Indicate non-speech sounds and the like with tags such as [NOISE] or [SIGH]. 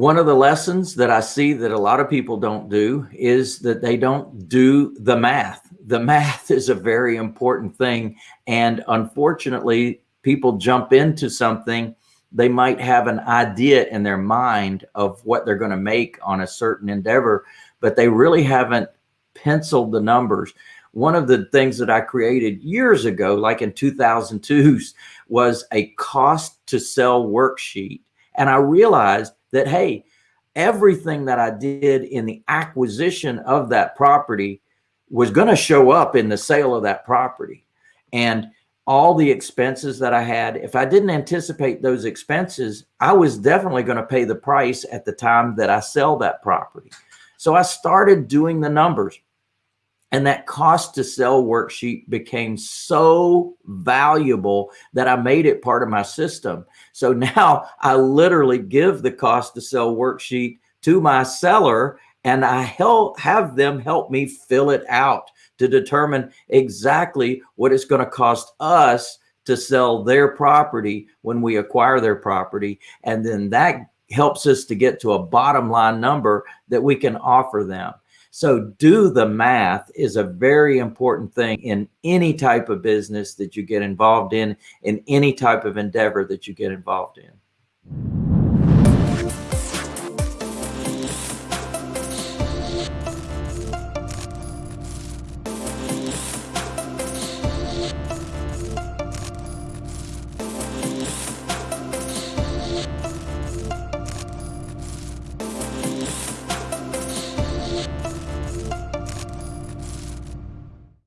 one of the lessons that I see that a lot of people don't do is that they don't do the math. The [LAUGHS] math is a very important thing. And unfortunately, people jump into something, they might have an idea in their mind of what they're going to make on a certain endeavor, but they really haven't penciled the numbers. One of the things that I created years ago, like in 2002, was a cost to sell worksheet. And I realized that, hey, everything that I did in the acquisition of that property was going to show up in the sale of that property. And all the expenses that I had, if I didn't anticipate those expenses, I was definitely going to pay the price at the time that I sell that property. So I started doing the numbers and that cost to sell worksheet became so valuable that I made it part of my system. So [LAUGHS] now I literally give the cost to sell worksheet to my seller and I help have them help me fill it out to determine exactly what it's going to cost us to sell their property when we acquire their property. And then that helps us to get to a bottom line number that we can offer them. So do the math is a very important thing in any type of business that you get involved in, in any type of endeavor that you get involved in.